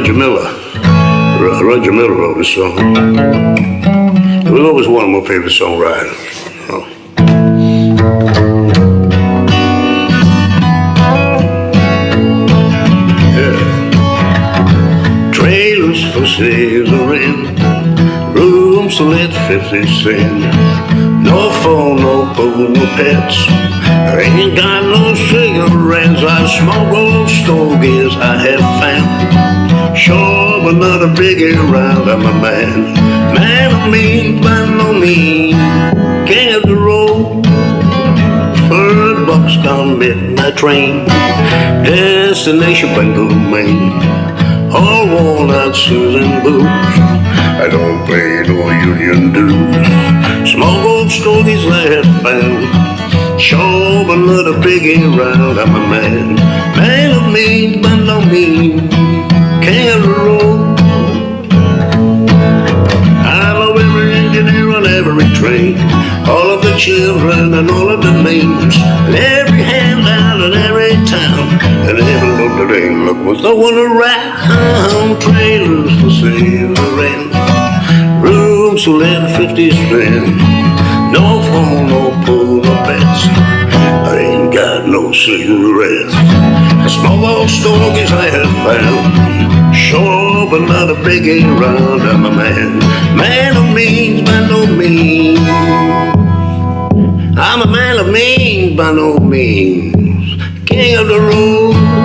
Roger Miller. Ro- Roger Miller wrote this song. He was always one of my favorite songwriters. know. Yeah. Trailers for sale or rent, rooms to let 50 cent. No phone, no pool, no pets. I ain't got no cigarettes. I smoke old stogies I have found. Sure, but not a biggie around. I'm a man. Man of means, by no means. King of the road. Third boxcar midnight train. Destination Bangor, Maine. All worn out Susan boots. I don't pay no union dues. Smoke old stogies I have found. Sure, but not a piggy around. I'm a man. Man of means, by no means. The road. I know every engineer on every train, all of the children and all of the names, and every hand out in every town, and every look that ain't look was no one around. Trailers for sale to rent, rooms to let fifty spend, no phone, no pool, no pets. I ain't got no cigarettes. I smoke all stogies I have found sure, but not a big round. I'm a man, man of means by no means. I'm a man of means by no means, king of the road.